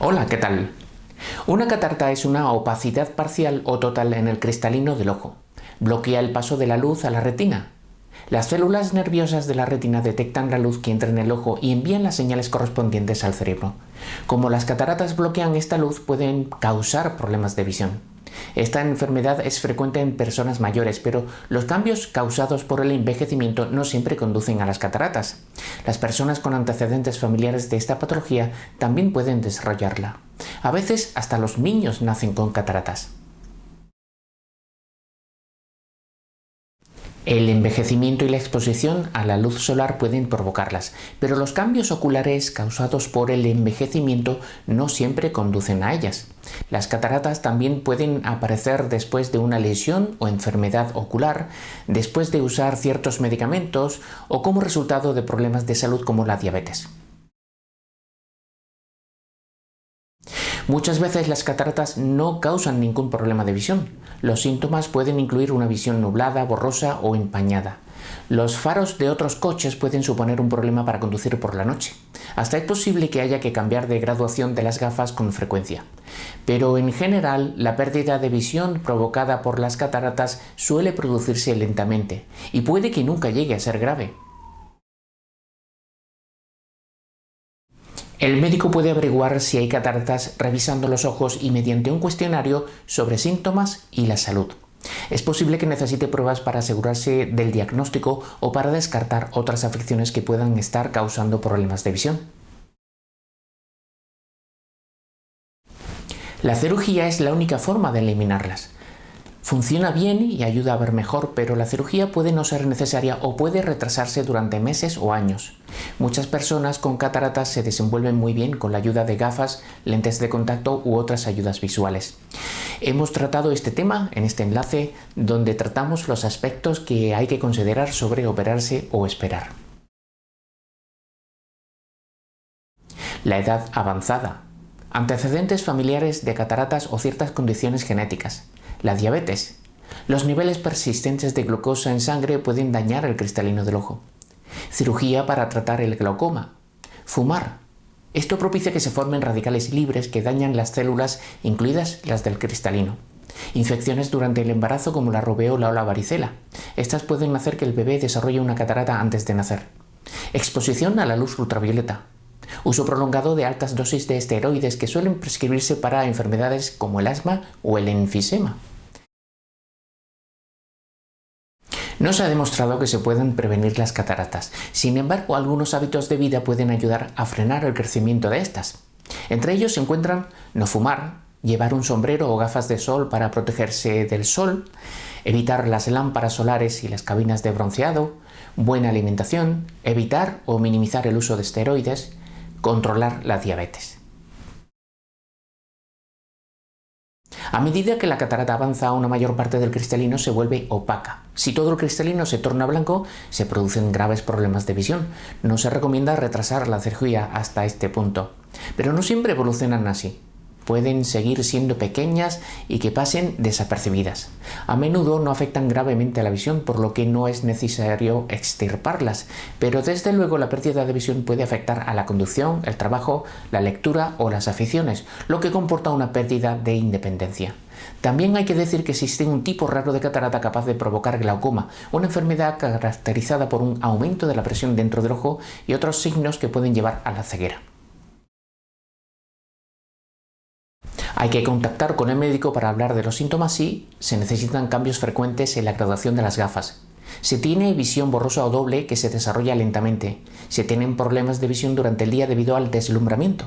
Hola, ¿qué tal? Una catarata es una opacidad parcial o total en el cristalino del ojo. Bloquea el paso de la luz a la retina. Las células nerviosas de la retina detectan la luz que entra en el ojo y envían las señales correspondientes al cerebro. Como las cataratas bloquean esta luz, pueden causar problemas de visión. Esta enfermedad es frecuente en personas mayores, pero los cambios causados por el envejecimiento no siempre conducen a las cataratas. Las personas con antecedentes familiares de esta patología también pueden desarrollarla. A veces hasta los niños nacen con cataratas. El envejecimiento y la exposición a la luz solar pueden provocarlas, pero los cambios oculares causados por el envejecimiento no siempre conducen a ellas. Las cataratas también pueden aparecer después de una lesión o enfermedad ocular, después de usar ciertos medicamentos o como resultado de problemas de salud como la diabetes. Muchas veces las cataratas no causan ningún problema de visión. Los síntomas pueden incluir una visión nublada, borrosa o empañada. Los faros de otros coches pueden suponer un problema para conducir por la noche. Hasta es posible que haya que cambiar de graduación de las gafas con frecuencia. Pero en general, la pérdida de visión provocada por las cataratas suele producirse lentamente y puede que nunca llegue a ser grave. El médico puede averiguar si hay cataratas revisando los ojos y mediante un cuestionario sobre síntomas y la salud. Es posible que necesite pruebas para asegurarse del diagnóstico o para descartar otras afecciones que puedan estar causando problemas de visión. La cirugía es la única forma de eliminarlas. Funciona bien y ayuda a ver mejor, pero la cirugía puede no ser necesaria o puede retrasarse durante meses o años. Muchas personas con cataratas se desenvuelven muy bien con la ayuda de gafas, lentes de contacto u otras ayudas visuales. Hemos tratado este tema en este enlace donde tratamos los aspectos que hay que considerar sobre operarse o esperar. La edad avanzada. Antecedentes familiares de cataratas o ciertas condiciones genéticas la diabetes. Los niveles persistentes de glucosa en sangre pueden dañar el cristalino del ojo. Cirugía para tratar el glaucoma. Fumar. Esto propicia que se formen radicales libres que dañan las células, incluidas las del cristalino. Infecciones durante el embarazo como la rubeola o la varicela. Estas pueden hacer que el bebé desarrolle una catarata antes de nacer. Exposición a la luz ultravioleta. Uso prolongado de altas dosis de esteroides que suelen prescribirse para enfermedades como el asma o el enfisema. No se ha demostrado que se puedan prevenir las cataratas, sin embargo algunos hábitos de vida pueden ayudar a frenar el crecimiento de estas. Entre ellos se encuentran no fumar, llevar un sombrero o gafas de sol para protegerse del sol, evitar las lámparas solares y las cabinas de bronceado, buena alimentación, evitar o minimizar el uso de esteroides, controlar la diabetes. A medida que la catarata avanza, una mayor parte del cristalino se vuelve opaca. Si todo el cristalino se torna blanco, se producen graves problemas de visión. No se recomienda retrasar la cirugía hasta este punto. Pero no siempre evolucionan así pueden seguir siendo pequeñas y que pasen desapercibidas. A menudo no afectan gravemente a la visión, por lo que no es necesario extirparlas, pero desde luego la pérdida de visión puede afectar a la conducción, el trabajo, la lectura o las aficiones, lo que comporta una pérdida de independencia. También hay que decir que existe un tipo raro de catarata capaz de provocar glaucoma, una enfermedad caracterizada por un aumento de la presión dentro del ojo y otros signos que pueden llevar a la ceguera. Hay que contactar con el médico para hablar de los síntomas y se necesitan cambios frecuentes en la graduación de las gafas. Se tiene visión borrosa o doble que se desarrolla lentamente. Se tienen problemas de visión durante el día debido al deslumbramiento.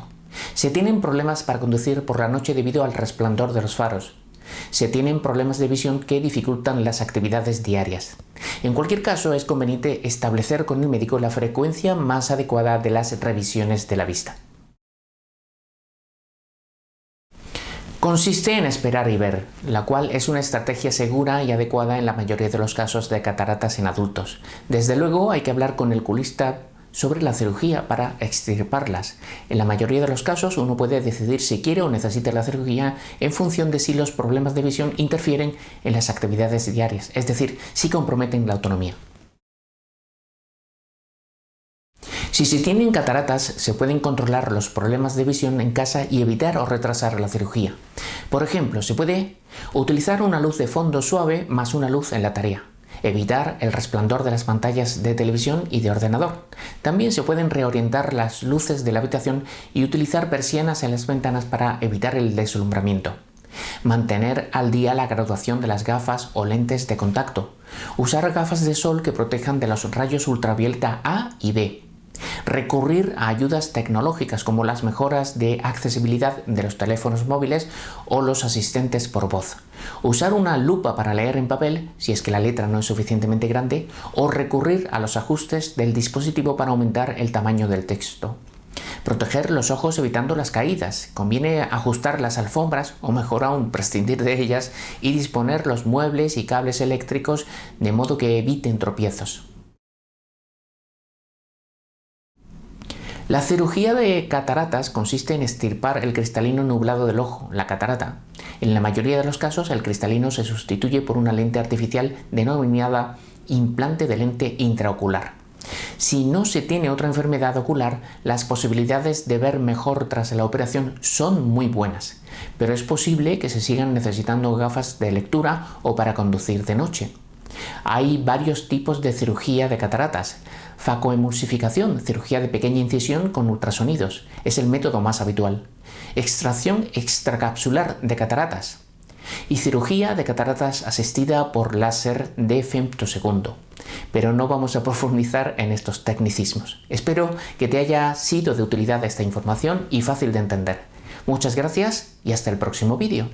Se tienen problemas para conducir por la noche debido al resplandor de los faros. Se tienen problemas de visión que dificultan las actividades diarias. En cualquier caso, es conveniente establecer con el médico la frecuencia más adecuada de las revisiones de la vista. Consiste en esperar y ver, la cual es una estrategia segura y adecuada en la mayoría de los casos de cataratas en adultos. Desde luego hay que hablar con el culista sobre la cirugía para extirparlas. En la mayoría de los casos uno puede decidir si quiere o necesita la cirugía en función de si los problemas de visión interfieren en las actividades diarias, es decir, si comprometen la autonomía. Si se tienen cataratas, se pueden controlar los problemas de visión en casa y evitar o retrasar la cirugía. Por ejemplo, se puede utilizar una luz de fondo suave más una luz en la tarea. Evitar el resplandor de las pantallas de televisión y de ordenador. También se pueden reorientar las luces de la habitación y utilizar persianas en las ventanas para evitar el deslumbramiento. Mantener al día la graduación de las gafas o lentes de contacto. Usar gafas de sol que protejan de los rayos ultravioleta A y B recurrir a ayudas tecnológicas como las mejoras de accesibilidad de los teléfonos móviles o los asistentes por voz, usar una lupa para leer en papel si es que la letra no es suficientemente grande o recurrir a los ajustes del dispositivo para aumentar el tamaño del texto. Proteger los ojos evitando las caídas. Conviene ajustar las alfombras o mejor aún prescindir de ellas y disponer los muebles y cables eléctricos de modo que eviten tropiezos. La cirugía de cataratas consiste en estirpar el cristalino nublado del ojo, la catarata. En la mayoría de los casos el cristalino se sustituye por una lente artificial denominada implante de lente intraocular. Si no se tiene otra enfermedad ocular, las posibilidades de ver mejor tras la operación son muy buenas, pero es posible que se sigan necesitando gafas de lectura o para conducir de noche. Hay varios tipos de cirugía de cataratas. Facoemulsificación, cirugía de pequeña incisión con ultrasonidos, es el método más habitual. Extracción extracapsular de cataratas. Y cirugía de cataratas asistida por láser de femtosegundo. Pero no vamos a profundizar en estos tecnicismos. Espero que te haya sido de utilidad esta información y fácil de entender. Muchas gracias y hasta el próximo vídeo.